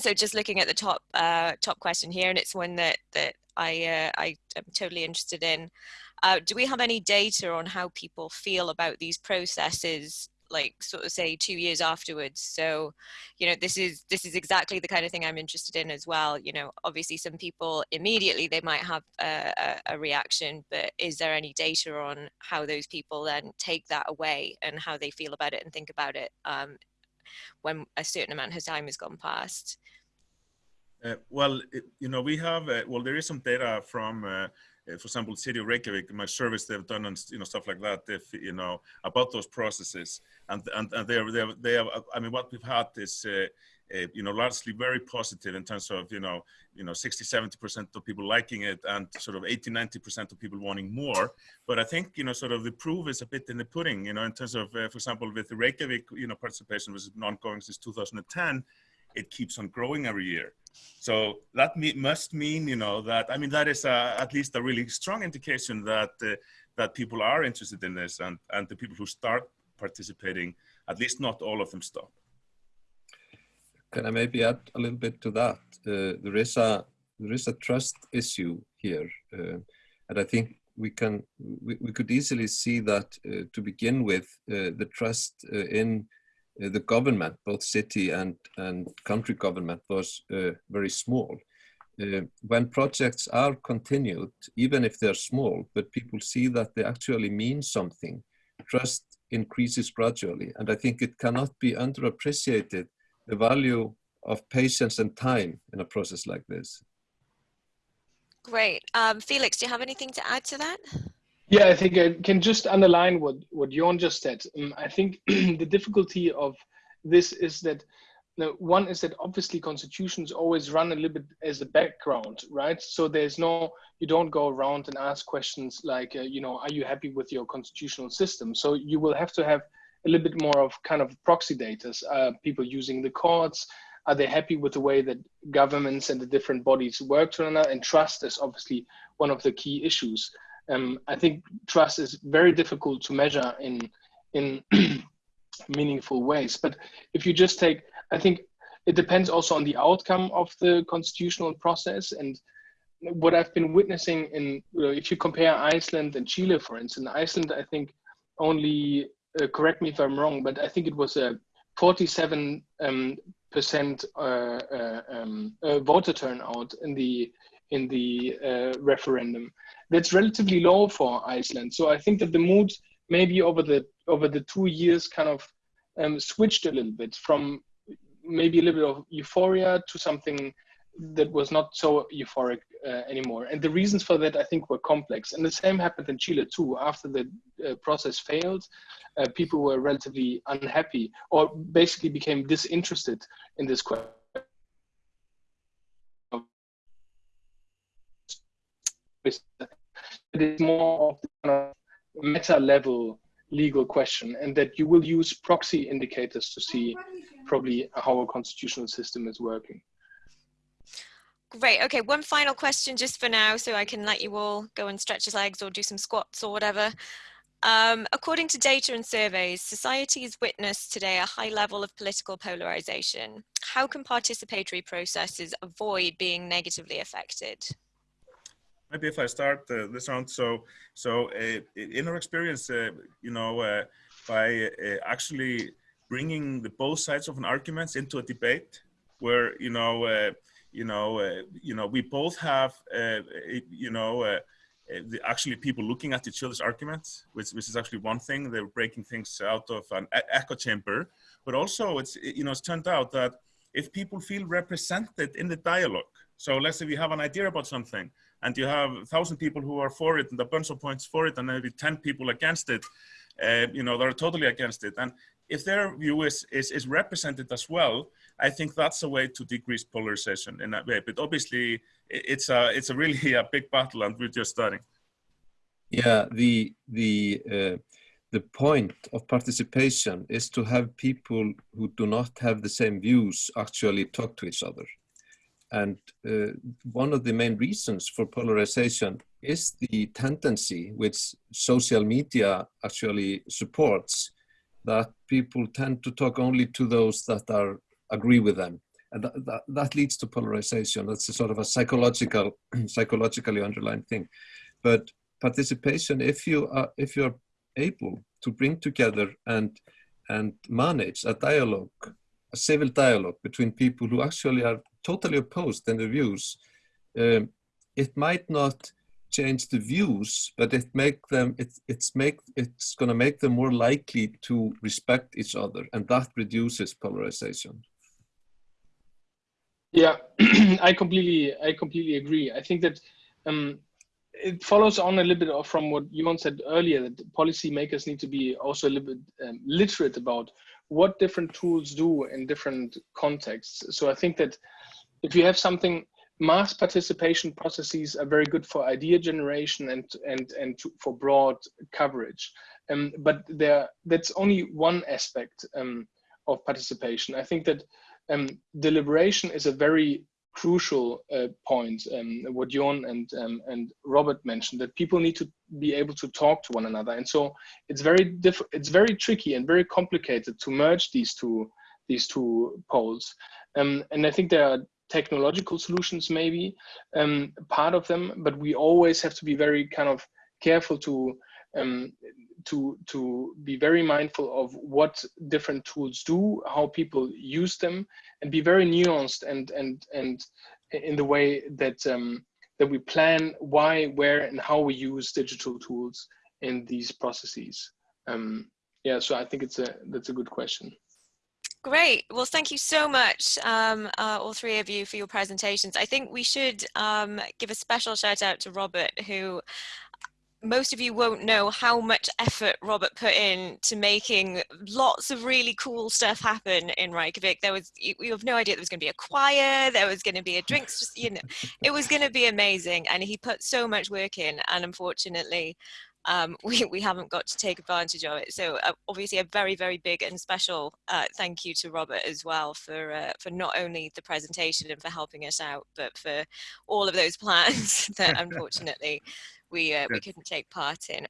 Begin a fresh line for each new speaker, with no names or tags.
so just looking at the top uh, top question here, and it's one that that I uh, I am totally interested in. Uh, do we have any data on how people feel about these processes like sort of say two years afterwards? So you know this is this is exactly the kind of thing i'm interested in as well. You know obviously some people immediately they might have a, a, reaction but is there any data on how those people then take that away and how they feel about it and think about it? Um, when a certain amount of time has gone past
uh, well, it, you know, we have, uh, well, there is some data from uh, uh, for example, City of Reykjavik, my service they've done and you know stuff like that. If you know about those processes, and and, and they are, they are, they have. I mean, what we've had is. Uh, uh, you know, largely very positive in terms of, you know, you know, 60, 70% of people liking it and sort of 80, 90% of people wanting more. But I think, you know, sort of the proof is a bit in the pudding, you know, in terms of, uh, for example, with the Reykjavik, you know, participation was ongoing since 2010 it keeps on growing every year. So that me must mean, you know, that I mean that is a, at least a really strong indication that uh, that people are interested in this, and and the people who start participating, at least not all of them stop.
Can I maybe add a little bit to that? Uh, there is a there is a trust issue here, uh, and I think we can we, we could easily see that uh, to begin with uh, the trust uh, in uh, the government, both city and, and country government, was very small. When projects are continued, even if they're small, but people see that they actually mean something, trust increases gradually. And I think it cannot be underappreciated the value of patience and time in a process like this.
Great. Um, Felix, do you have anything to add to that?
Yeah, I think I can just underline what what Jon just said. Um, I think the difficulty of this is that one is that obviously constitutions always run a little bit as a background, right? So there's no, you don't go around and ask questions like, uh, you know, are you happy with your constitutional system? So you will have to have a little bit more of kind of proxy data. Uh, people using the courts, are they happy with the way that governments and the different bodies work to another? And trust is obviously one of the key issues um, I think trust is very difficult to measure in in meaningful ways. But if you just take, I think it depends also on the outcome of the constitutional process and what I've been witnessing in, if you compare Iceland and Chile, for instance, Iceland, I think only, uh, correct me if I'm wrong, but I think it was a 47 um, percent uh, uh, um, uh, voter turnout in the in the uh, referendum that's relatively low for Iceland. So I think that the mood maybe over the over the two years kind of um, switched a little bit from maybe a little bit of euphoria to something that was not so euphoric uh, anymore. And the reasons for that, I think, were complex. And the same happened in Chile too. After the uh, process failed, uh, people were relatively unhappy or basically became disinterested in this question it is more of of meta level legal question and that you will use proxy indicators to see probably how a constitutional system is working.
Great. Okay, one final question just for now so I can let you all go and stretch your legs or do some squats or whatever. Um, according to data and surveys, society has witnessed today a high level of political polarization. How can participatory processes avoid being negatively affected?
maybe if I start uh, this round. So, so uh, in our experience, uh, you know, uh, by uh, actually bringing the both sides of an argument into a debate, where you know, uh, you know, uh, you know, we both have, uh, you know. Uh, the, actually, people looking at each other's arguments, which, which is actually one thing. They're breaking things out of an echo chamber, but also it's you know it's turned out that if people feel represented in the dialogue, so let's say we have an idea about something, and you have a thousand people who are for it and a bunch of points for it and maybe 10 people against it, uh, you know, they're totally against it. And if their view is, is, is represented as well, I think that's a way to decrease polarization in that way. But obviously, it's a it's a really a big battle, and we're just starting.
Yeah, the the uh, the point of participation is to have people who do not have the same views actually talk to each other. And uh, one of the main reasons for polarization is the tendency which social media actually supports that people tend to talk only to those that are agree with them and that, that, that leads to polarization. That's a sort of a psychological, psychologically underlying thing. But participation, if you are, if you're able to bring together and and manage a dialogue, a civil dialogue between people who actually are totally opposed in their views, um, it might not change the views, but it make them it, it's make it's going to make them more likely to respect each other, and that reduces polarization.
Yeah, I completely I completely agree. I think that um, it follows on a little bit from what Jón said earlier that policymakers need to be also a little bit um, literate about what different tools do in different contexts. So I think that if you have something mass participation processes are very good for idea generation and and and to, for broad coverage. Um, but there that's only one aspect um, of participation. I think that um, deliberation is a very crucial uh, point um, what Jón and um, and Robert mentioned that people need to be able to talk to one another. And so it's very diff it's very tricky and very complicated to merge these two these two poles. Um, and I think there are technological solutions maybe um, part of them, but we always have to be very kind of careful to um, to to be very mindful of what different tools do, how people use them, and be very nuanced and and and in the way that um, that we plan why, where, and how we use digital tools in these processes. Um, yeah, so I think it's a that's a good question.
Great. Well, thank you so much, um, uh, all three of you, for your presentations. I think we should um, give a special shout out to Robert, who most of you won't know how much effort Robert put in to making lots of really cool stuff happen in Reykjavik. There was, you, you have no idea there was going to be a choir, there was going to be a drinks, just, you know, it was going to be amazing. And he put so much work in and unfortunately, um, we, we haven't got to take advantage of it. So uh, obviously a very, very big and special uh, thank you to Robert as well for, uh, for not only the presentation and for helping us out, but for all of those plans that unfortunately we, uh, we couldn't take part in.